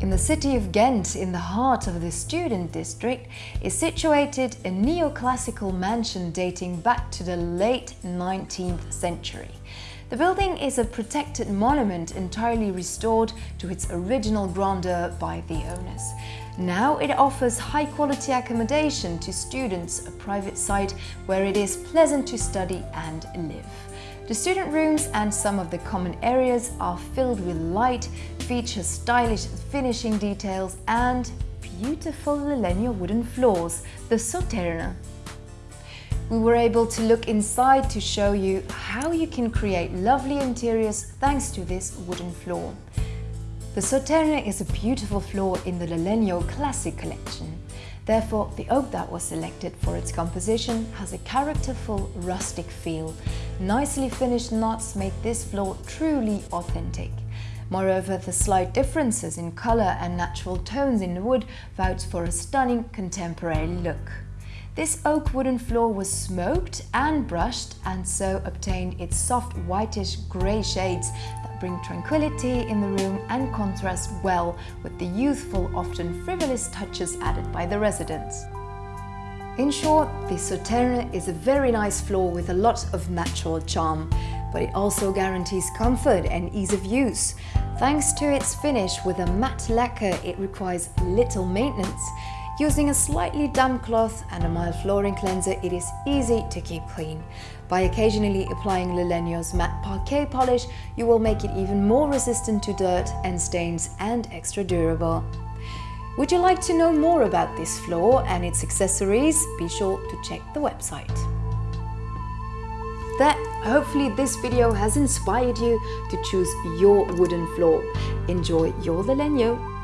the city of Ghent, in the heart of the student district, is situated a neoclassical mansion dating back to the late 19th century. The building is a protected monument entirely restored to its original grandeur by the owners. Now it offers high-quality accommodation to students, a private site where it is pleasant to study and live. The student rooms and some of the common areas are filled with light, feature stylish finishing details and beautiful Lalegno wooden floors, the Sauternes. We were able to look inside to show you how you can create lovely interiors thanks to this wooden floor. The Sauternes is a beautiful floor in the Lalegno Classic collection. Therefore, the oak that was selected for its composition has a characterful rustic feel. Nicely finished knots make this floor truly authentic. Moreover, the slight differences in colour and natural tones in the wood vouch for a stunning contemporary look. This oak wooden floor was smoked and brushed and so obtained its soft whitish grey shades that bring tranquility in the room and contrast well with the youthful, often frivolous touches added by the residents. In short, the Sauternes is a very nice floor with a lot of natural charm, but it also guarantees comfort and ease of use. Thanks to its finish with a matte lacquer, it requires little maintenance Using a slightly damp cloth and a mild flooring cleanser, it is easy to keep clean. By occasionally applying Lalegno's matte parquet polish, you will make it even more resistant to dirt and stains and extra durable. Would you like to know more about this floor and its accessories? Be sure to check the website. That hopefully this video has inspired you to choose your wooden floor. Enjoy your Lalegno